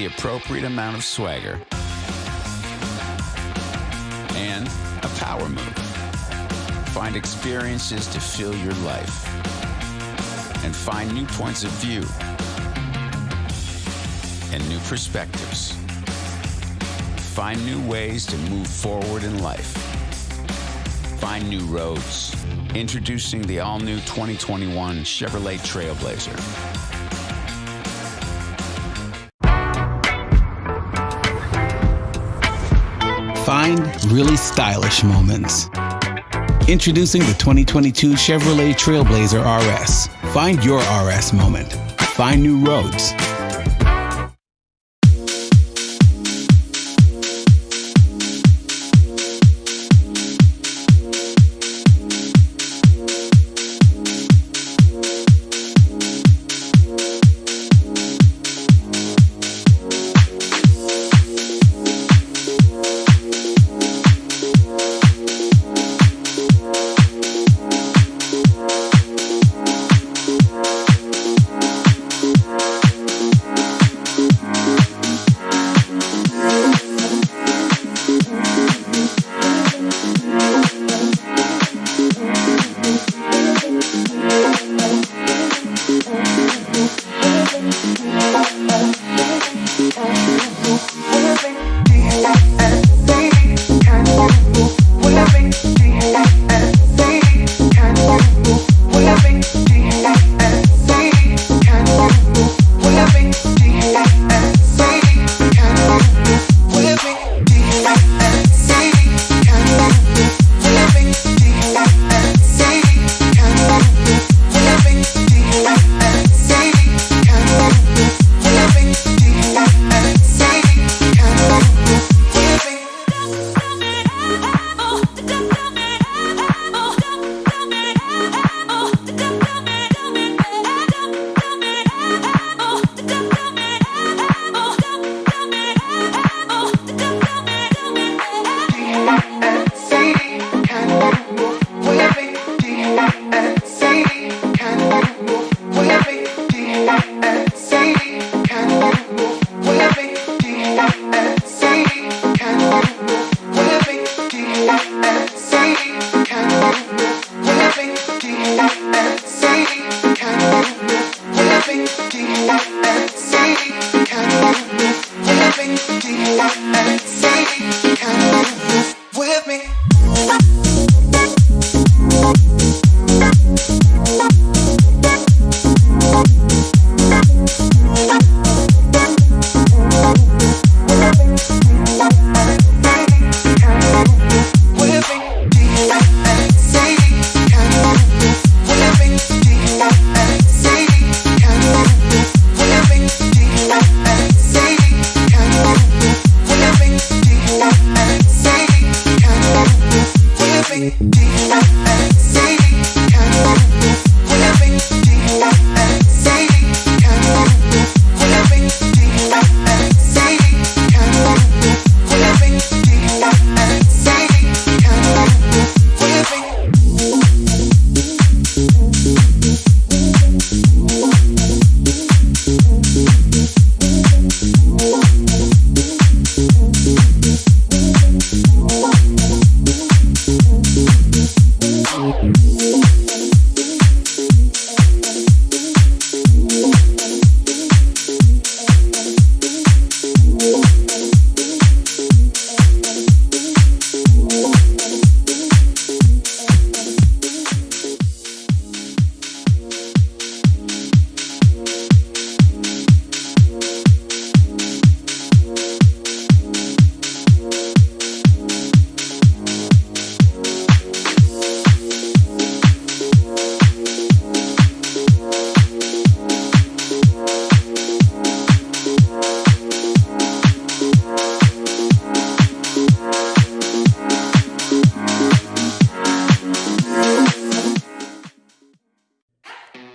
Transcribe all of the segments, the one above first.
the appropriate amount of swagger and a power move. Find experiences to fill your life and find new points of view and new perspectives. Find new ways to move forward in life. Find new roads. Introducing the all new 2021 Chevrolet Trailblazer. Find really stylish moments. Introducing the 2022 Chevrolet Trailblazer RS. Find your RS moment. Find new roads.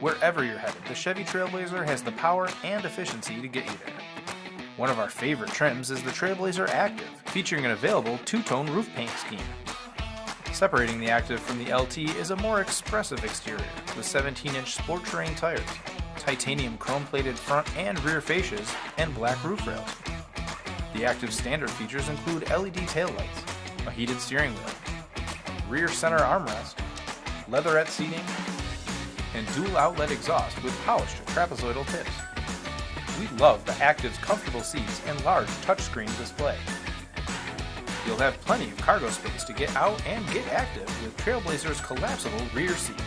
Wherever you're headed, the Chevy Trailblazer has the power and efficiency to get you there. One of our favorite trims is the Trailblazer Active, featuring an available two-tone roof paint scheme. Separating the Active from the LT is a more expressive exterior with 17-inch sport terrain tires. titanium chrome plated front and rear fascias, and black roof rails. The active standard features include LED taillights, a heated steering wheel, rear center armrest, leatherette seating, and dual outlet exhaust with polished trapezoidal tips. We love the Active's comfortable seats and large touchscreen display. You'll have plenty of cargo space to get out and get active with Trailblazer's collapsible rear seats.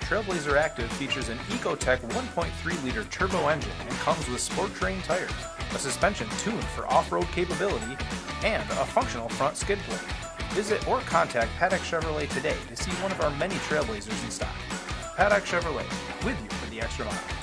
Trailblazer Active features an Ecotec 1.3 liter turbo engine and comes with sport terrain tires, a suspension tuned for off-road capability, and a functional front skid plate. Visit or contact Paddock Chevrolet today to see one of our many Trailblazers in stock. Paddock Chevrolet, with you for the extra mile.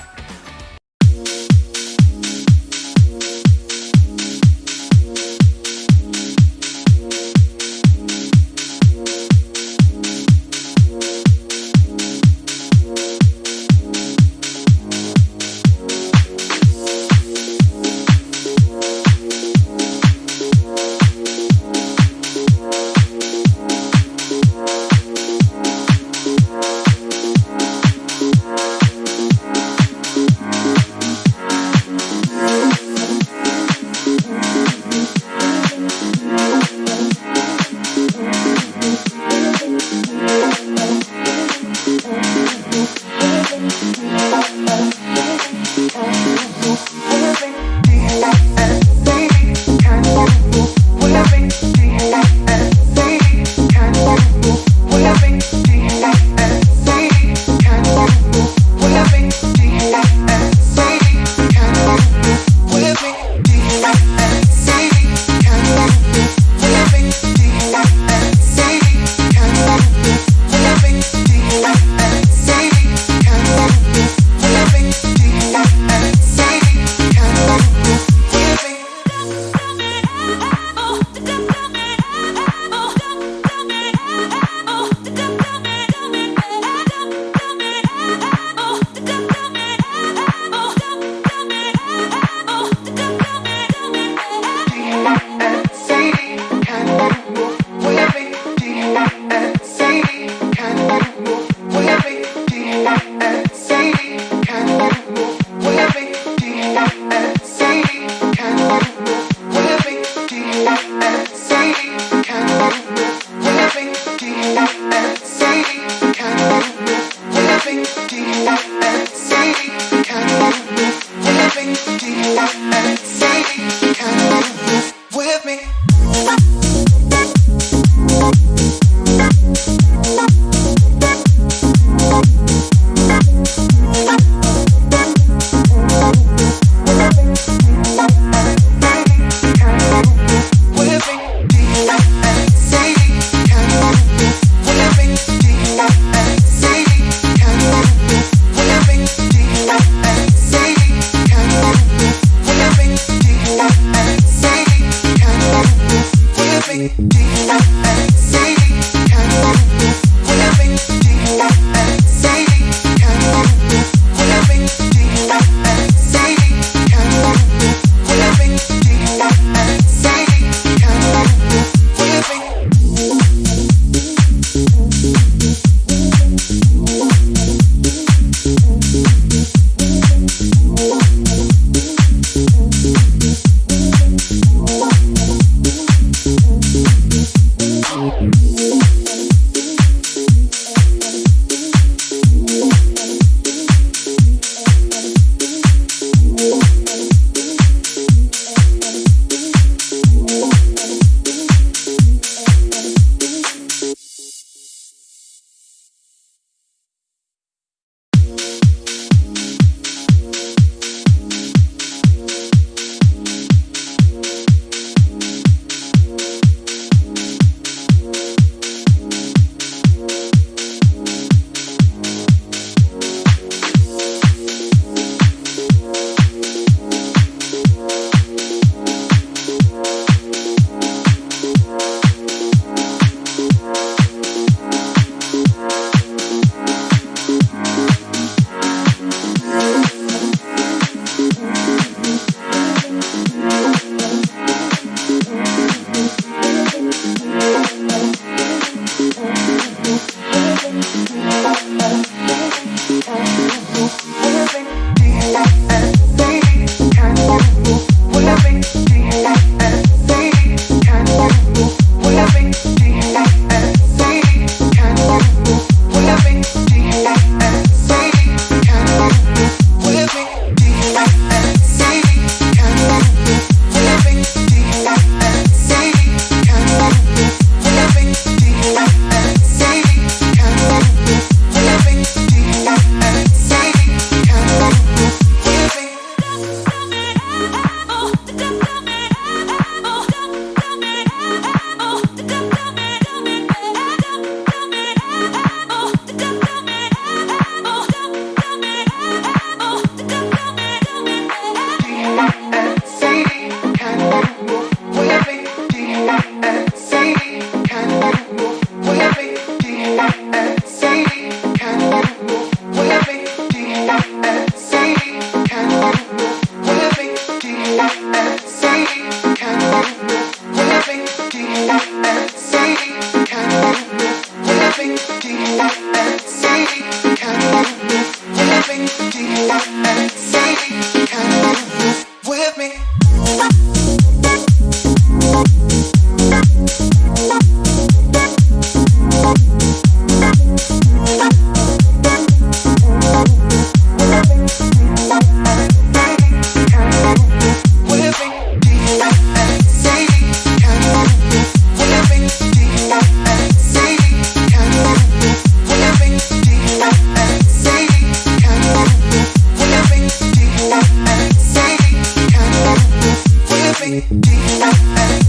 hey, hey.